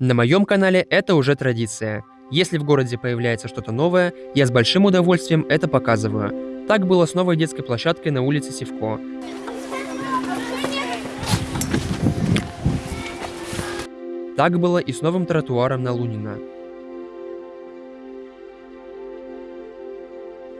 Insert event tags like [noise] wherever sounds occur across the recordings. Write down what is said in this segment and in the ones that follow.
На моем канале это уже традиция. Если в городе появляется что-то новое, я с большим удовольствием это показываю. Так было с новой детской площадкой на улице Севко. Так было и с новым тротуаром на Лунина.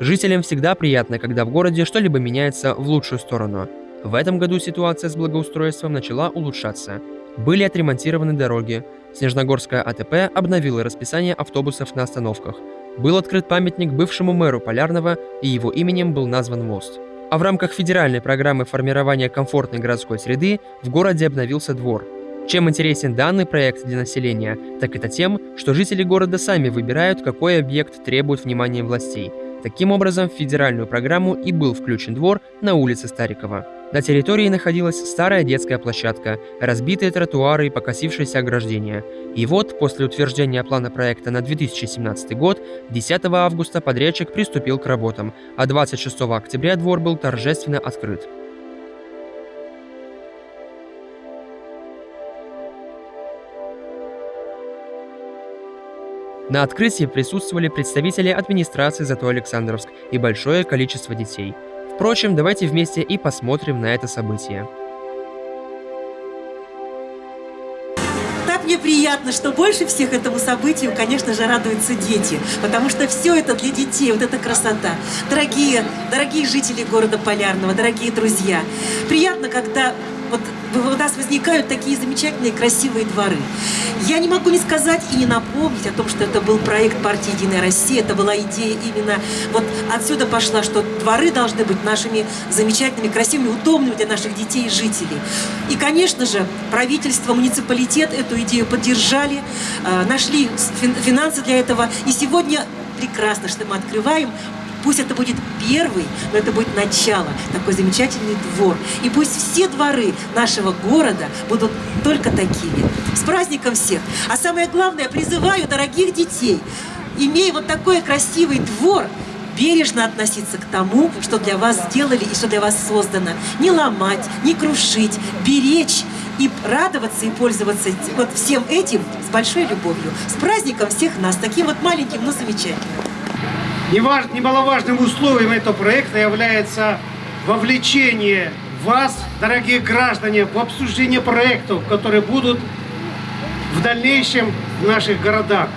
Жителям всегда приятно, когда в городе что-либо меняется в лучшую сторону. В этом году ситуация с благоустройством начала улучшаться. Были отремонтированы дороги, Снежногорская АТП обновила расписание автобусов на остановках. Был открыт памятник бывшему мэру Полярного, и его именем был назван мост. А в рамках федеральной программы формирования комфортной городской среды в городе обновился двор. Чем интересен данный проект для населения, так это тем, что жители города сами выбирают, какой объект требует внимания властей – Таким образом, в федеральную программу и был включен двор на улице Старикова. На территории находилась старая детская площадка, разбитые тротуары и покосившиеся ограждения. И вот, после утверждения плана проекта на 2017 год, 10 августа подрядчик приступил к работам, а 26 октября двор был торжественно открыт. На открытии присутствовали представители администрации Зато Александровск и большое количество детей. Впрочем, давайте вместе и посмотрим на это событие. Так мне приятно, что больше всех этому событию, конечно же, радуются дети, потому что все это для детей, вот эта красота. Дорогие, дорогие жители города Полярного, дорогие друзья, приятно, когда вот у нас возникают такие замечательные красивые дворы. Я не могу не сказать и не напомнить о том, что это был проект партии «Единая Россия», это была идея именно, вот отсюда пошла, что дворы должны быть нашими замечательными, красивыми, удобными для наших детей и жителей. И, конечно же, правительство, муниципалитет эту идею поддержали, э, нашли финансы для этого, и сегодня прекрасно, что мы открываем Пусть это будет первый, но это будет начало, такой замечательный двор. И пусть все дворы нашего города будут только такими. С праздником всех! А самое главное, призываю дорогих детей, имея вот такой красивый двор, бережно относиться к тому, что для вас сделали и что для вас создано. Не ломать, не крушить, беречь и радоваться и пользоваться вот всем этим с большой любовью. С праздником всех нас, таким вот маленьким, но замечательным. Немаловажным условием этого проекта является вовлечение вас, дорогие граждане, в обсуждение проектов, которые будут в дальнейшем в наших городах.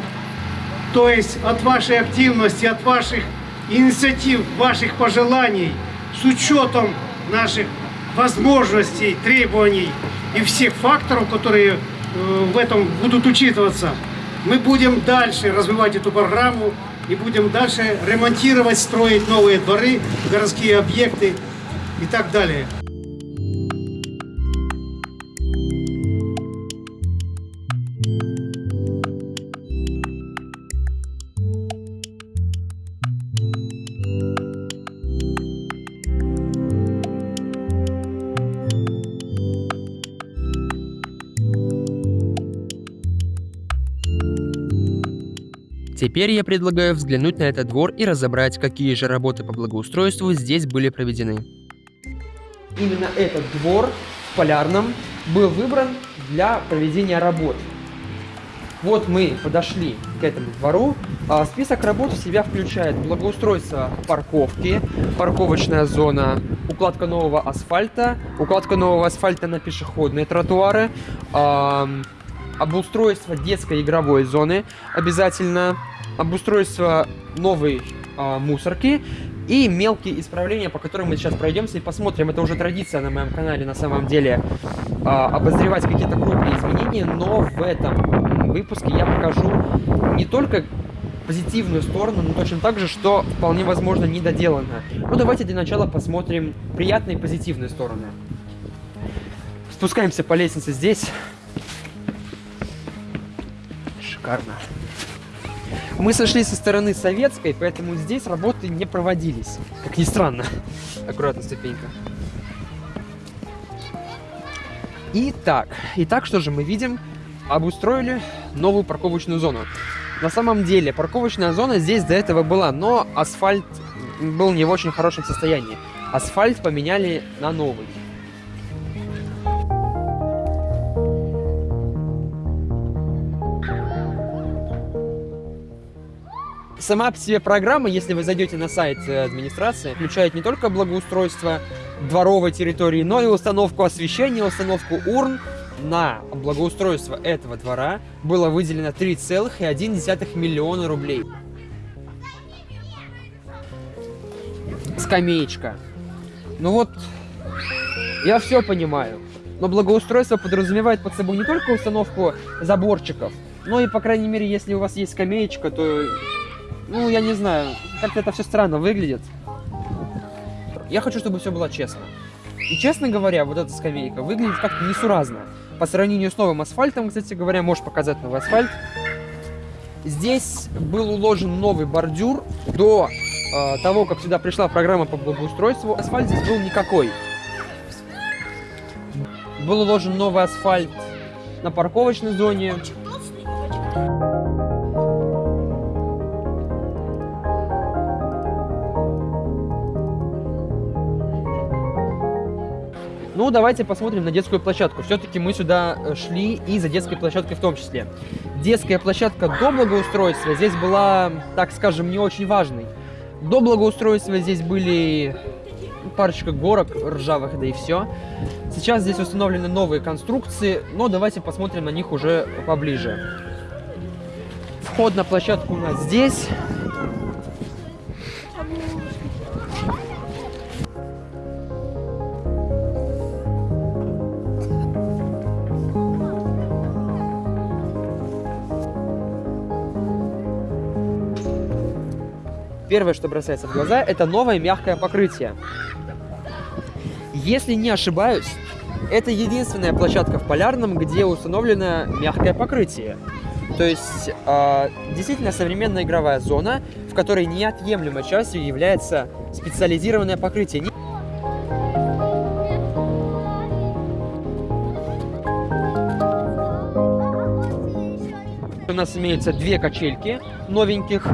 То есть от вашей активности, от ваших инициатив, ваших пожеланий, с учетом наших возможностей, требований и всех факторов, которые э, в этом будут учитываться, мы будем дальше развивать эту программу, и будем дальше ремонтировать, строить новые дворы, городские объекты и так далее. Теперь я предлагаю взглянуть на этот двор и разобрать, какие же работы по благоустройству здесь были проведены. Именно этот двор в Полярном был выбран для проведения работ. Вот мы подошли к этому двору. А, список работ в себя включает благоустройство парковки, парковочная зона, укладка нового асфальта, укладка нового асфальта на пешеходные тротуары, обустройство детской игровой зоны обязательно, обустройство новой э, мусорки и мелкие исправления, по которым мы сейчас пройдемся и посмотрим. Это уже традиция на моем канале на самом деле э, обозревать какие-то крупные изменения, но в этом выпуске я покажу не только позитивную сторону, но точно так же, что вполне возможно недоделано. Ну давайте для начала посмотрим приятные позитивные стороны. Спускаемся по лестнице здесь. Шикарно. Мы сошли со стороны советской, поэтому здесь работы не проводились. Как ни странно. Аккуратно, ступенька. Итак, итак, что же мы видим? Обустроили новую парковочную зону. На самом деле, парковочная зона здесь до этого была, но асфальт был не в очень хорошем состоянии. Асфальт поменяли на новый. Сама по себе программа, если вы зайдете на сайт э, администрации, включает не только благоустройство дворовой территории, но и установку освещения, установку урн. На благоустройство этого двора было выделено 3,1 миллиона рублей. Скамеечка. Ну вот, я все понимаю. Но благоустройство подразумевает под собой не только установку заборчиков, но и, по крайней мере, если у вас есть скамеечка, то, ну, я не знаю, как-то это все странно выглядит. Я хочу, чтобы все было честно. И, честно говоря, вот эта скамейка выглядит как-то несуразно. По сравнению с новым асфальтом, кстати говоря, можешь показать новый асфальт. Здесь был уложен новый бордюр. До э, того, как сюда пришла программа по благоустройству, асфальт здесь был никакой. Был уложен новый асфальт на парковочной зоне. Ну, давайте посмотрим на детскую площадку. Все-таки мы сюда э, шли и за детской площадкой в том числе. Детская площадка до благоустройства здесь была, так скажем, не очень важной. До благоустройства здесь были парочка горок ржавых, да и все. Сейчас здесь установлены новые конструкции, но давайте посмотрим на них уже поближе. Вход на площадку у нас здесь. Первое, что бросается в глаза, это новое мягкое покрытие. Если не ошибаюсь, это единственная площадка в Полярном, где установлено мягкое покрытие. То есть, э, действительно современная игровая зона, в которой неотъемлемой частью является специализированное покрытие. У нас имеются две качельки новеньких.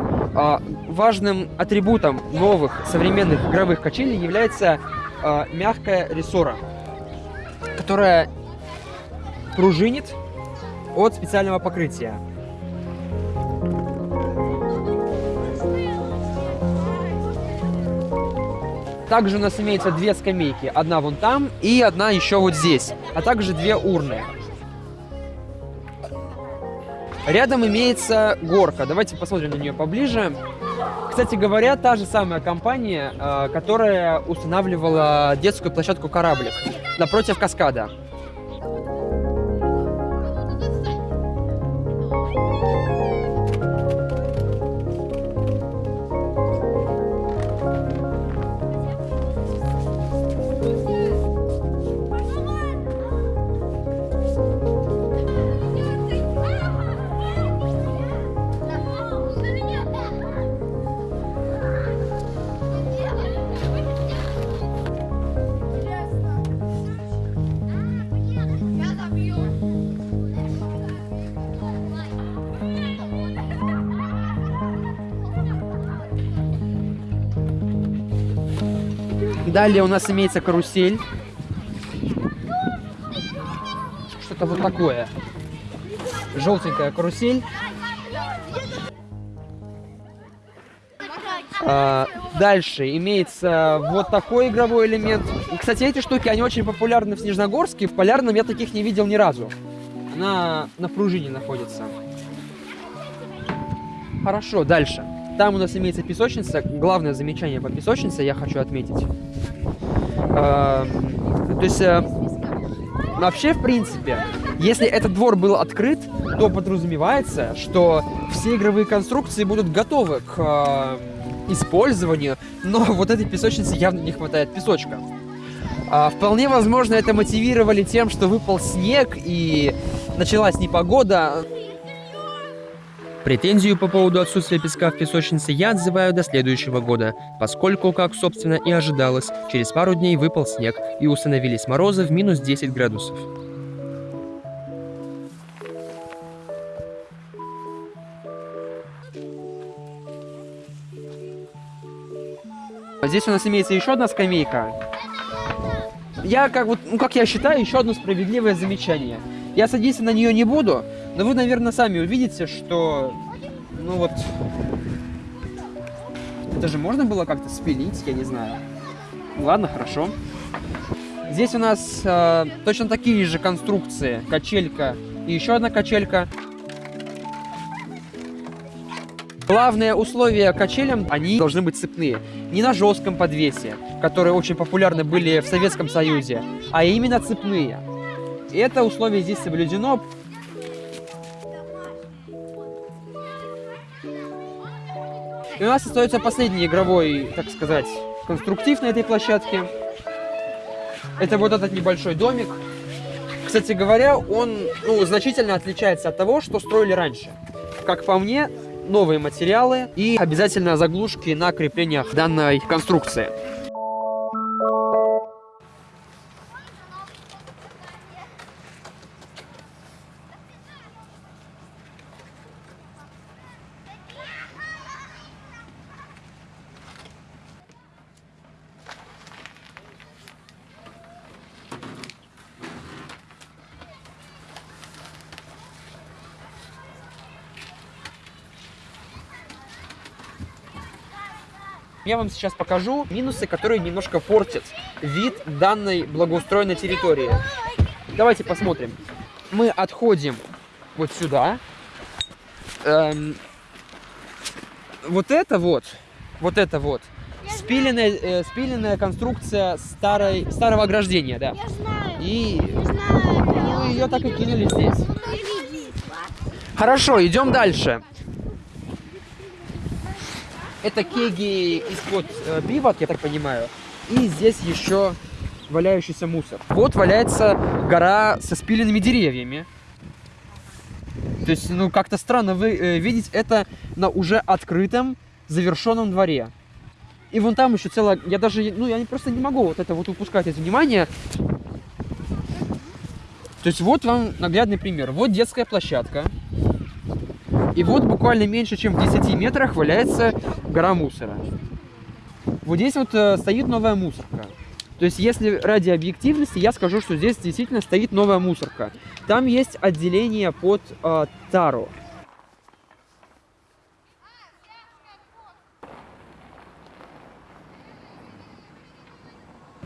Важным атрибутом новых современных игровых качелей является а, мягкая рессора, которая пружинит от специального покрытия. Также у нас имеется две скамейки. Одна вон там и одна еще вот здесь. А также две урны. Рядом имеется горка. Давайте посмотрим на нее поближе. Кстати говоря, та же самая компания, э, которая устанавливала детскую площадку «Кораблик» напротив каскада. Далее у нас имеется карусель. Что-то вот такое. Желтенькая карусель. А, дальше имеется вот такой игровой элемент. Кстати, эти штуки, они очень популярны в Снежногорске. В Полярном я таких не видел ни разу. Она на пружине находится. Хорошо, дальше. Там у нас имеется песочница. Главное замечание по песочнице я хочу отметить. Э, то есть, э, вообще, в принципе, если этот двор был открыт, то подразумевается, что все игровые конструкции будут готовы к э, использованию, но [laughs] вот этой песочнице явно не хватает песочка. А, вполне возможно, это мотивировали тем, что выпал снег и началась непогода. Претензию по поводу отсутствия песка в песочнице я отзываю до следующего года, поскольку, как собственно и ожидалось, через пару дней выпал снег и установились морозы в минус 10 градусов. Здесь у нас имеется еще одна скамейка. Я, как, вот, ну, как я считаю, еще одно справедливое замечание. Я садиться на нее не буду, но вы, наверное, сами увидите, что, ну вот, Это же можно было как-то спилить, я не знаю. Ладно, хорошо. Здесь у нас э, точно такие же конструкции. Качелька и еще одна качелька. Главное условие качелям, они должны быть цепные. Не на жестком подвесе, которые очень популярны были в Советском Союзе, а именно цепные. И это условие здесь соблюдено. И у нас остается последний игровой, так сказать, конструктив на этой площадке. Это вот этот небольшой домик. Кстати говоря, он ну, значительно отличается от того, что строили раньше. Как по мне, новые материалы и обязательно заглушки на креплениях данной конструкции. Я вам сейчас покажу минусы, которые немножко портят вид данной благоустроенной территории. Давайте посмотрим. Мы отходим вот сюда. Эм, вот это вот, вот это вот, спиленная, э, спиленная конструкция старой, старого ограждения, да. Я знаю. И Я знаю. ну, ее так и кинули здесь. Хорошо, идем дальше. Это кеги из-под э, бивок, я так понимаю. И здесь еще валяющийся мусор. Вот валяется гора со спиленными деревьями. То есть, ну, как-то странно вы, э, видеть это на уже открытом, завершенном дворе. И вон там еще целая... Я даже, ну, я просто не могу вот это вот упускать из внимания. То есть, вот вам наглядный пример. Вот детская площадка. И вот буквально меньше, чем в 10 метрах валяется гора мусора. Вот здесь вот э, стоит новая мусорка. То есть, если ради объективности, я скажу, что здесь действительно стоит новая мусорка. Там есть отделение под э, тару.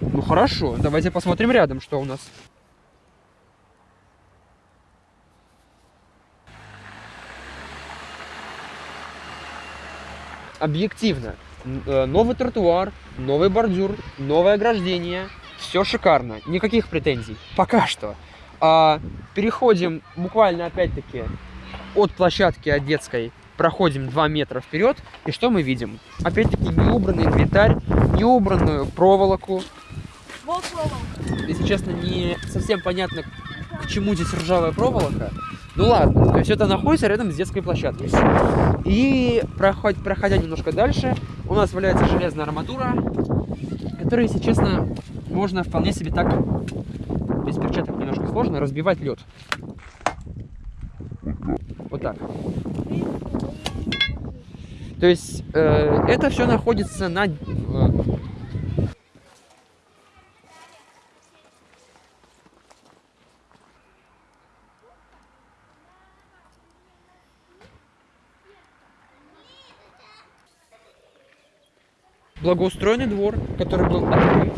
Ну хорошо, давайте посмотрим рядом, что у нас. Объективно. Э, Новый тротуар, новый бордюр, новое ограждение. Все шикарно, никаких претензий. Пока что. А, переходим буквально опять-таки от площадки от детской проходим 2 метра вперед, и что мы видим? Опять-таки неубранный инвентарь, неубранную проволоку. Если честно, не совсем понятно, к чему здесь ржавая проволока. Ну ладно, то есть это находится рядом с детской площадкой. И проход- проходя немножко дальше, у нас валяется железная арматура, которая, если честно, можно вполне себе так, без перчаток немножко сложно, разбивать лед. Вот так. То есть э, это все находится на... э, благоустроенный двор, который был открыт.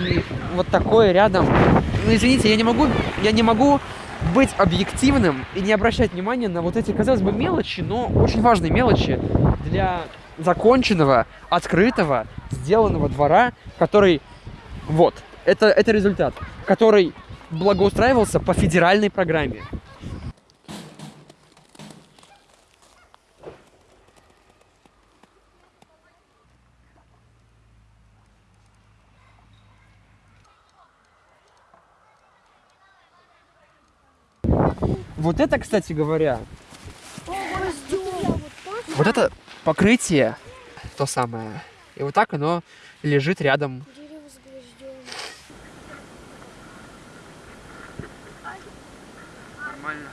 И вот такое рядом. Ну, извините, я не могу, я не могу быть объективным и не обращать внимания на вот эти, казалось бы, мелочи, но очень важные мелочи для законченного, открытого, сделанного двора, который, вот, это, это результат, который благоустраивался по федеральной программе. Вот это, кстати говоря, вот это покрытие, то самое. И вот так оно лежит рядом. Нормально.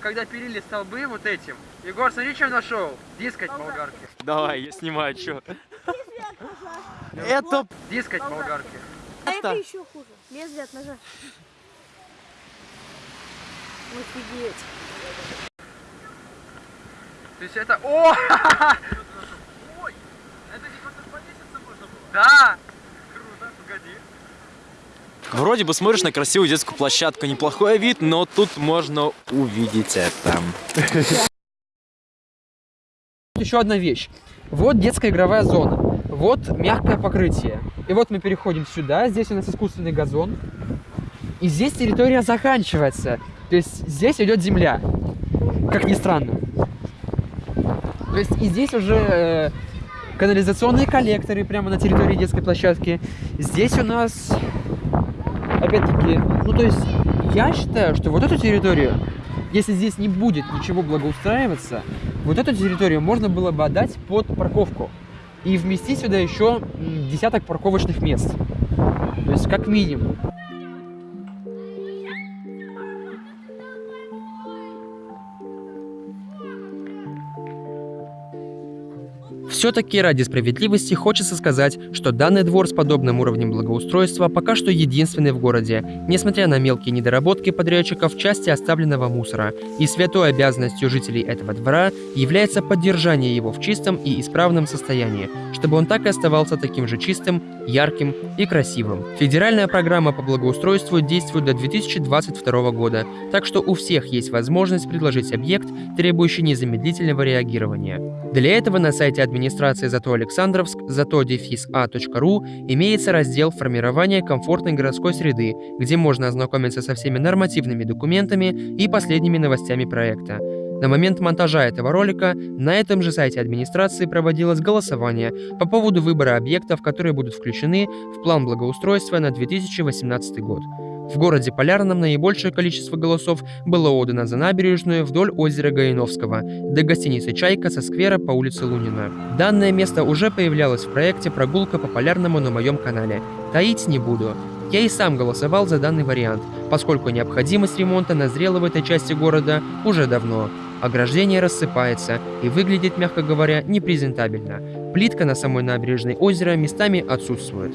Когда пилили столбы вот этим, Егор, смотри, что нашел. Дискать болгарки. Давай, я снимаю, что. Это Дискать болгарки. А это еще хуже. Лезвие от ножа. Офигеть. То есть это... О! [laughs] Ой! Это типа тут повеситься можно было? Да! Круто, погоди. Вроде бы смотришь на красивую детскую площадку, неплохой вид, но тут можно увидеть это. Еще одна вещь. Вот детская игровая зона. Вот мягкое покрытие. И вот мы переходим сюда. Здесь у нас искусственный газон. И здесь территория заканчивается. То есть здесь идет земля. Как ни странно. То есть и здесь уже э, канализационные коллекторы прямо на территории детской площадки. Здесь у нас, опять-таки, ну то есть я считаю, что вот эту территорию, если здесь не будет ничего благоустраиваться, вот эту территорию можно было бы отдать под парковку и вместить сюда еще десяток парковочных мест. То есть как минимум. Все-таки ради справедливости хочется сказать, что данный двор с подобным уровнем благоустройства пока что единственный в городе, несмотря на мелкие недоработки подрядчиков в части оставленного мусора. И святой обязанностью жителей этого двора является поддержание его в чистом и исправном состоянии, чтобы он так и оставался таким же чистым, ярким и красивым. Федеральная программа по благоустройству действует до 2022 года, так что у всех есть возможность предложить объект, требующий незамедлительного реагирования. Для этого на сайте администрации Зато Александровск зато-а.ру имеется раздел «Формирование комфортной городской среды», где можно ознакомиться со всеми нормативными документами и последними новостями проекта. На момент монтажа этого ролика на этом же сайте администрации проводилось голосование по поводу выбора объектов, которые будут включены в план благоустройства на 2018 год. В городе Полярном наибольшее количество голосов было отдано за набережную вдоль озера Гаиновского до гостиницы «Чайка» со сквера по улице Лунина. Данное место уже появлялось в проекте «Прогулка по Полярному» на моем канале. Таить не буду. Я и сам голосовал за данный вариант, поскольку необходимость ремонта назрела в этой части города уже давно. Ограждение рассыпается и выглядит, мягко говоря, непрезентабельно. Плитка на самой набережной озера местами отсутствует.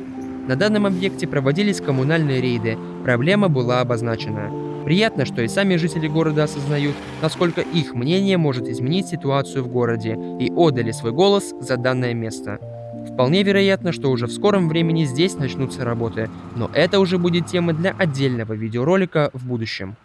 На данном объекте проводились коммунальные рейды, проблема была обозначена. Приятно, что и сами жители города осознают, насколько их мнение может изменить ситуацию в городе, и отдали свой голос за данное место. Вполне вероятно, что уже в скором времени здесь начнутся работы, но это уже будет тема для отдельного видеоролика в будущем.